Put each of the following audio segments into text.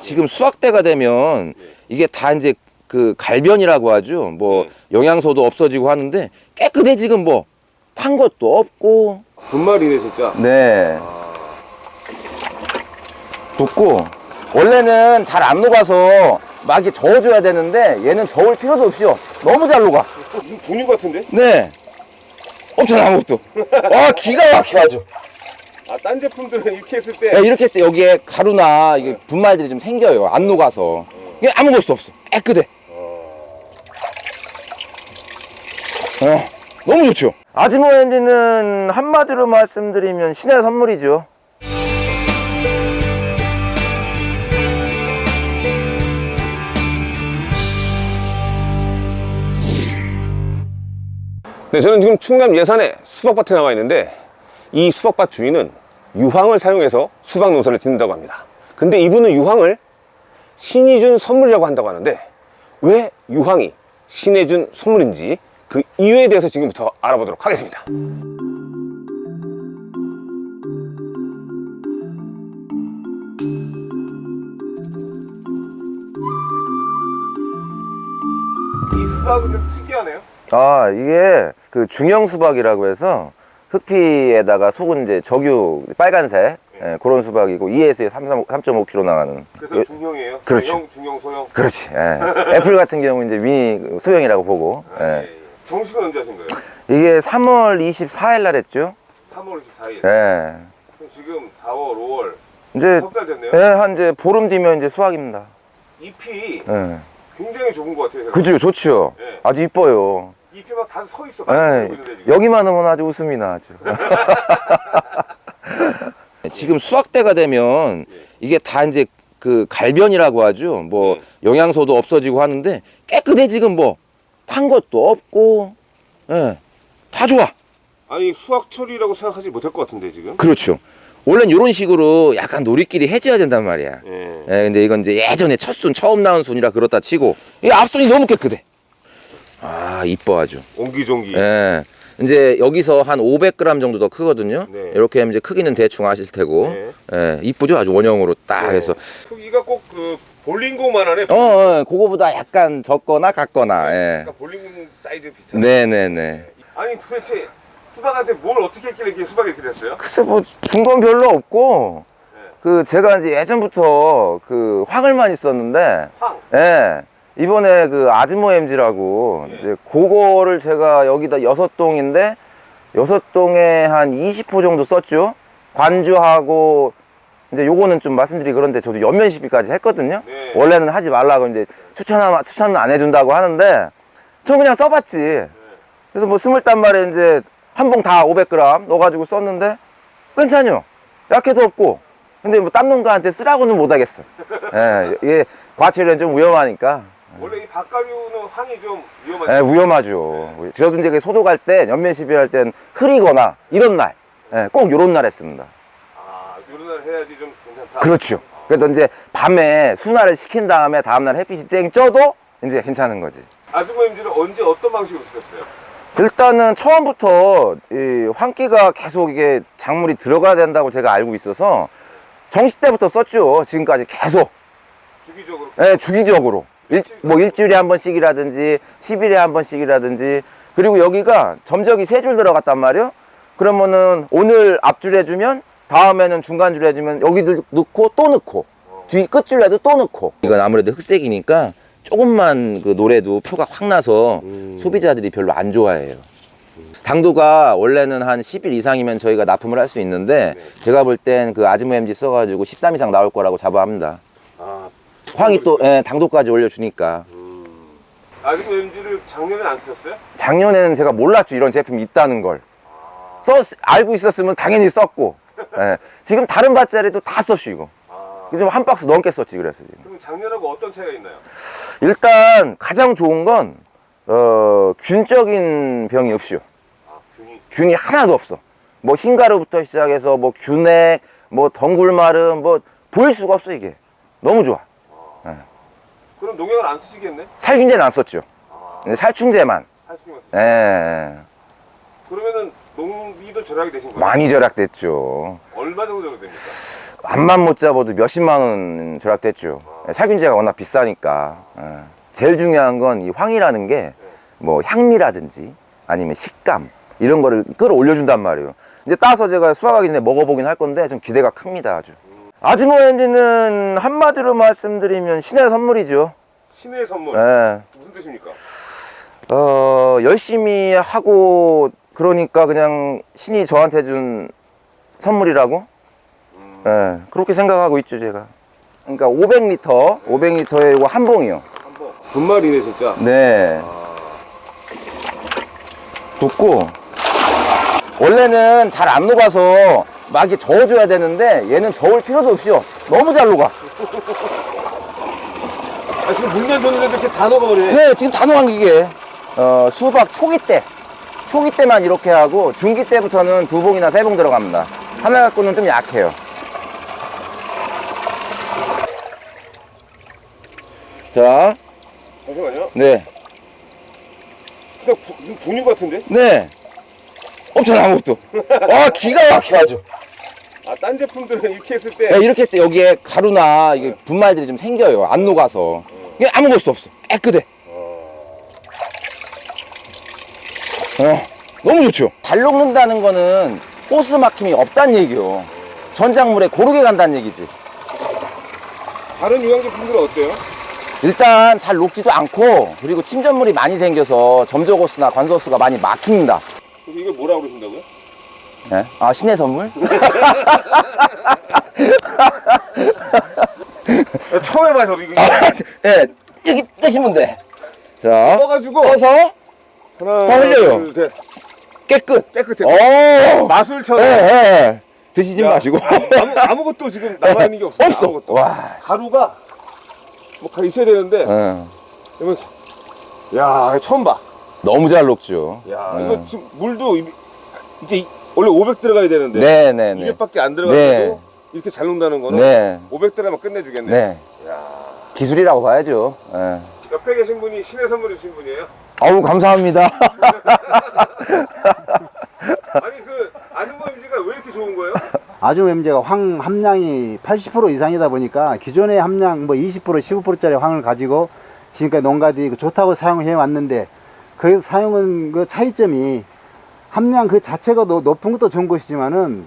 지금 수확 때가 되면 이게 다 이제 그 갈변이라고 하죠. 뭐 네. 영양소도 없어지고 하는데 깨끗해 지금 뭐 탄 것도 없고 분말이네 진짜. 네 돋고 원래는 잘 안 녹아서 막 이렇게 저어줘야 되는데 얘는 저을 필요도 없이요. 너무 잘 녹아. 분유 같은데? 네. 엄청 아무것도. 와 기가 막혀 아주. 아, 딴 제품들은 이렇게 했을 때 야, 이렇게 했을 때 여기에 가루나 이게 분말들이 좀 생겨요. 안 녹아서. 이게 아무것도 없어. 깨끗해. 어, 너무 좋죠. 아지모 엔진은 한마디로 말씀드리면 신의 선물이죠. 네, 저는 지금 충남 예산에 수박밭에 나와 있는데 이 수박밭 주인은 유황을 사용해서 수박 농사를 짓는다고 합니다. 근데 이분은 유황을 신이 준 선물이라고 한다고 하는데 왜 유황이 신이 준 선물인지 그 이유에 대해서 지금부터 알아보도록 하겠습니다. 이 수박은 좀 특이하네요. 아, 이게 그 중형 수박이라고 해서 흑피에다가 속은 이제 적유 빨간색 예, 그런 수박이고 2에서 3.5kg 나가는. 그래서 중형이에요. 그렇죠. 중형, 중형, 소형. 그렇지. 예. 애플 같은 경우 이제 미니 소형이라고 보고. 아, 예. 예, 예. 정식은 언제 하신 거예요? 이게 3월 24일 날 했죠. 3월 24일. 예. 그럼 지금 4월, 5월 이제 석달 됐네요. 예, 한 이제 보름 뒤면 이제 수확입니다. 잎이 예. 굉장히 좁은 것 같아요. 그죠, 좋죠. 예. 아주 이뻐요. 잎이 막 다 서 있어. 예. 지금. 여기만 하면 아주 웃음이 나 아주. 지금 수확 때가 되면 이게 다 이제 그 갈변이라고 하죠. 뭐 네. 영양소도 없어지고 하는데 깨끗해 지금 뭐 탄 것도 없고, 예, 다 좋아. 아니 수확철이라고 생각하지 못할 것 같은데 지금. 그렇죠. 원래는 이런 식으로 약간 놀이끼리 해줘야 된단 말이야. 예. 예, 근데 이건 이제 예전에 첫 순, 처음 나온 순이라 그렇다 치고, 이 앞순이 너무 깨끗해. 아, 이뻐 아주. 옹기종기. 예. 이제 여기서 한 500g 정도 더 크거든요. 네. 이렇게 하면 이제 크기는 대충 아실 테고, 네. 예, 이쁘죠? 아주 원형으로 딱 해서. 크기가 꼭 그 볼링공만 하네. 어, 어, 그거보다 약간 적거나 같거나, 예. 약간 볼링공 사이즈 비슷한. 네네네. 아니 도대체 수박한테 뭘 어떻게 했길래 이렇게 수박이 이렇게 됐어요? 글쎄, 뭐, 준 건 별로 없고, 네. 그, 제가 이제 예전부터 그 황을만 있었는데, 황. 예. 이번에 그 아즈모 MG라고 예. 이제 그거를 제가 여기다 여섯 동인데 여섯 동에 한 20호 정도 썼죠. 관주하고 이제 요거는 좀 말씀드리기 그런데 저도 연면 시비까지 했거든요. 네. 원래는 하지 말라고 이제 추천하 추천은 안 해준다고 하는데 저 그냥 써봤지. 그래서 뭐 스물 단 말에 이제 한 봉 다 500g 넣어가지고 썼는데 괜찮요. 약해도 없고. 근데 뭐 딴 농가한테 쓰라고는 못하겠어. 예, 이게 과체류는 좀 위험하니까. 원래 이 박가류는 황이 좀 위험하죠. 예, 위험하죠. 저도 이제 그 소독할 때, 연면 시비 할 땐 흐리거나 이런 날, 예, 꼭 요런 날 했습니다. 아, 요런 날 해야지 좀 괜찮다. 그렇죠. 그래서 이제 밤에 순화를 시킨 다음에 다음날 햇빛이 쨍 쪄도 이제 괜찮은 거지. 임지는 언제 어떤 방식으로 쓰셨어요? 일단은 처음부터 이 환기가 계속 이게 작물이 들어가야 된다고 제가 알고 있어서 정식 때부터 썼죠. 지금까지 계속. 주기적으로 예, 주기적으로. 일, 뭐 일주일에 한 번씩이라든지 10일에 한 번씩이라든지 그리고 여기가 점적이 세 줄 들어갔단 말이에요. 그러면은 오늘 앞줄 해주면 다음에는 중간줄 해주면 여기도 넣고 또 넣고 뒤 끝줄에도 또 넣고 이건 아무래도 흑색이니까 조금만 그 노래도 표가 확 나서 소비자들이 별로 안 좋아해요. 당도가 원래는 한 10일 이상이면 저희가 납품을 할 수 있는데 제가 볼 땐 그 아즈모 MG 써가지고 13 이상 나올 거라고 자부합니다. 아, 황이 또 예, 당도까지 올려주니까. 아주모 임지를 작년에 안 쓰셨어요? 작년에는 제가 몰랐죠 이런 제품이 있다는 걸. 써, 알고 있었으면 당연히 썼고. 예, 지금 다른 밭자리도 다 써쉬고 아, 지금 한 박스 넘게 썼지 그래서 지금 그럼 작년하고 어떤 차이가 있나요? 일단 가장 좋은 건 어, 균적인 병이 없죠 아, 균이 균이 하나도 없어 뭐 흰가루부터 시작해서 뭐 균액 뭐 덩굴마름 뭐 보일 수가 없어 이게 너무 좋아 그럼 농약을 안 쓰시겠네? 살균제는 안 썼죠 근데 살충제만. 하시면 예. 그러면은 농비도 절약이 되신 거예요? 많이 절약됐죠. 얼마 정도 절약됩니까? 암만 못 잡아도 몇십만 원 절약됐죠. 예, 살균제가 워낙 비싸니까. 예. 제일 중요한 건 이 황이라는 게 뭐 향미라든지 아니면 식감 이런 거를 끌어올려준단 말이에요. 이제 따서 제가 수확하기 전에 먹어보긴 할 건데 좀 기대가 큽니다 아주. 아지모 엔진은 한마디로 말씀드리면 신의 선물이죠. 신의 선물 예. 무슨 뜻입니까? 어, 열심히 하고 그러니까 그냥 신이 저한테 준 선물이라고? 예, 그렇게 생각하고 있죠, 제가. 그러니까 500리터, 500리터에 이거 한 봉이요. 한번 분말이네 진짜 네. 돋고 원래는 잘 안 녹아서 막 이렇게 저어줘야 되는데 얘는 저을 필요도 없이요. 너무 잘 녹아. 아 지금 물면 줬는데 이렇게 다 녹아버리네 네, 지금 다 녹은 이게 어, 수박 초기 때 초기 때만 이렇게 하고 중기 때부터는 두 봉이나 세 봉 들어갑니다. 하나 갖고는 좀 약해요. 자, 잠시만요 네, 그냥 부, 분유 같은데? 네. 엄청 아무것도. 와, 기가 막혀 아주. 아 딴 제품들은 이렇게 했을 때 네, 이렇게 했을 때 여기에 가루나 이게 분말들이 좀 생겨요. 안 녹아서. 이게 아무것도 없어. 깨끗해. 어, 너무 좋죠. 잘 녹는다는 거는 호스 막힘이 없다는 얘기요. 전작물에 고르게 간다는 얘기지. 다른 유황 제품들은 어때요? 일단 잘 녹지도 않고 그리고 침전물이 많이 생겨서 점적호스나 관소호스가 많이 막힙니다. 이걸 뭐라고 그러신다고요? 예? 아 신의 선물? 처음 해봐요 저도 이거 예, 여기 떼시면 돼. 자, 떠가지고 떠서 하나 더 흘려요. 둘, 셋. 깨끗. 깨끗해 오, 마술처럼 예, 예. 드시지 야, 마시고. 아무, 아무것도 지금 남아있는 게 없어 없어. 아무것도. 와. 가루가 뭐 가- 있어야 되는데 예. 이거 야 처음 봐. 너무 잘 녹죠. 야 예. 이거 지금 물도 이- 이제 이- 원래 500 들어가야 되는데 네, 네, 네. 200밖에 안 들어가도 네. 이렇게 잘 녹는다는 거는 네. 500 들어가면 끝내주겠네. 네. 기술이라고 봐야죠. 예. 옆에 계신 분이 신의 선물 주신 분이에요. 아우 감사합니다. 아니 그 아줌마 임지가 왜 이렇게 좋은 거예요? 아주 엠제가 황 함량이 80% 이상이다 보니까 기존의 함량 뭐 20% 15%짜리 황을 가지고 지금까지 농가들이 그 좋다고 사용해 왔는데 그 사용은 그 차이점이 함량 그 자체가 노- 높은 것도 좋은 것이지만은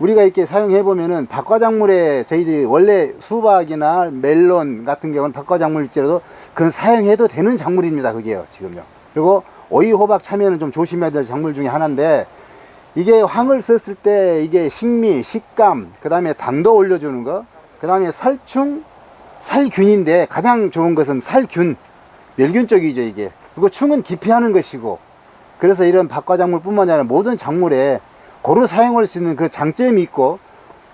우리가 이렇게 사용해 보면은 박과작물에 저희들이 원래 수박이나 멜론 같은 경우는 박과작물일지라도 그건 사용해도 되는 작물입니다 그게요 지금요. 그리고 오이 호박 참외는 좀 조심해야 될 작물 중에 하나인데 이게 황을 썼을 때 이게 식미, 식감, 그 다음에 당도 올려주는 거, 그 다음에 살충, 살균인데 가장 좋은 것은 살균, 멸균 쪽이죠 이게. 그리고 충은 기피하는 것이고, 그래서 이런 박과작물 뿐만 아니라 모든 작물에 고루 사용할 수 있는 그 장점이 있고,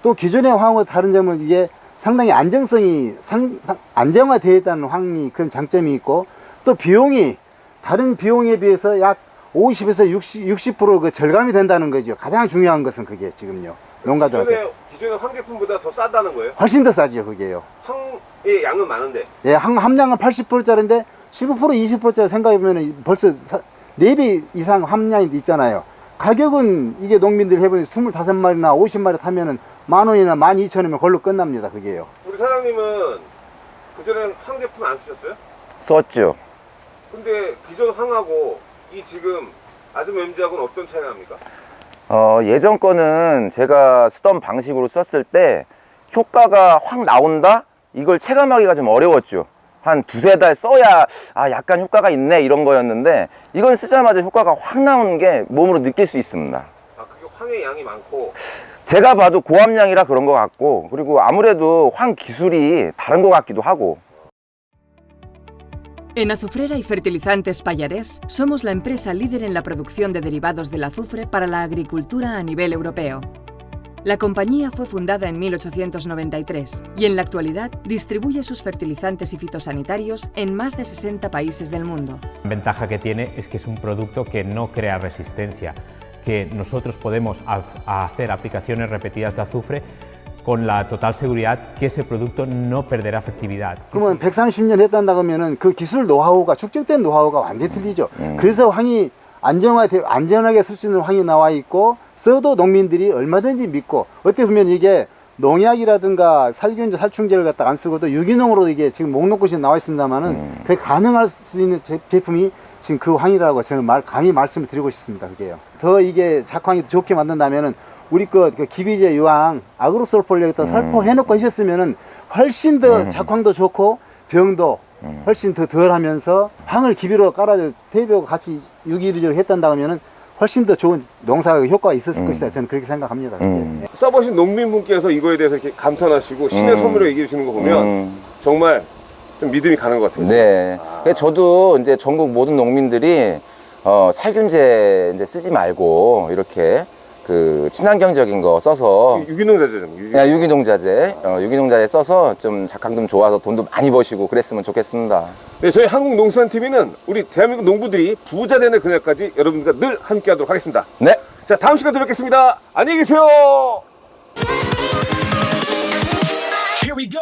또 기존의 황과 다른 점은 이게 상당히 안정성이 상, 상- 안정화되어 있다는 황이 그런 장점이 있고, 또 비용이 다른 비용에 비해서 약 50에서 60, 60%그 절감이 된다는 거죠. 가장 중요한 것은 그게 지금요. 농가들한테. 기존의 기존의 황 제품보다 더 싸다는 거예요? 훨씬 더 싸죠, 그게요. 황의 양은 많은데 예, 함, 함량은 80%짜리인데 15% 20%짜리 생각해보면 벌써 4배 이상 함량이 있잖아요. 가격은 이게 농민들이 해보니 25마리나 50마리 타면은 만 원이나 만 이천 원이면 걸로 끝납니다, 그게요. 우리 사장님은 그 전에 황 제품 안 쓰셨어요? 썼죠. 근데 기존 황하고 이 지금 아줌마 MG하고는 어떤 차이가 납니까? 어, 예전 거는 제가 쓰던 방식으로 썼을 때 효과가 확 나온다? 이걸 체감하기가 좀 어려웠죠. 한 두세 달 써야 아 약간 효과가 있네 이런 거였는데 이건 쓰자마자 효과가 확 나오는 게 몸으로 느낄 수 있습니다. 아 그게 황의 양이 많고 제가 봐도 고함량이라 그런 것 같고 그리고 아무래도 황 기술이 다른 것 같기도 하고 En Azufrera y Fertilizantes Payarés somos la empresa líder en la producción de derivados del azufre para la agricultura a nivel europeo. La compañía fue fundada en 1893 y en la actualidad distribuye sus fertilizantes y fitosanitarios en más de 60 países del mundo. La ventaja que tiene es que es un producto que no crea resistencia, que nosotros podemos ha- hacer aplicaciones repetidas de azufre con la total seguridad que ese producto no perderá efectividad. 그러면 130년 했단다 그러면은 그 기술 노하우가 축적된 노하우가 완전히 틀리죠. 음. 그래서 황이 안정화 안전하게 쓸 수 있는 황이 나와 있고 써도 농민들이 얼마든지 믿고 어떻게 보면 이게 농약이라든가 살균제, 살충제를 갖다 안 쓰고도 유기농으로 이게 지금 목록것이 나와 있습니다만은 음. 그게 가능할 수 있는 제, 제품이 지금 그 황이라고 저는 말 강히 말씀을 드리고 싶습니다. 그게요. 더 이게 작황이 더 좋게 만든다면은 우리 그, 그 기비제 유황 아그로솔폴리에다 살포해놓고 하셨으면은 훨씬 더 작황도 좋고 병도 훨씬 더 덜하면서 황을 기비로 깔아줘 대비하고 같이 유기류를 했단다 하면은 훨씬 더 좋은 농사 효과가 있었을 것이다. 저는 그렇게 생각합니다. 그게. 음. 써보신 농민분께서 이거에 대해서 이렇게 감탄하시고 신의 음. 선물을 얘기해 주시는 거 보면 음. 정말 좀 믿음이 가는 것 같아요. 네. 그러니까 저도 이제 전국 모든 농민들이 어, 살균제 이제 쓰지 말고 이렇게 그 친환경적인 거 써서 유기농 자재 좀 유기농, 유기농 자재. 어, 유기농 자재 써서 좀 작황 좋아서 돈도 많이 버시고 그랬으면 좋겠습니다. 네 저희 한국농수산TV는 우리 대한민국 농부들이 부자 되는 그날까지 여러분들과 늘 함께 하도록 하겠습니다. 네자 다음 시간에 뵙겠습니다. 안녕히 계세요. Here we go.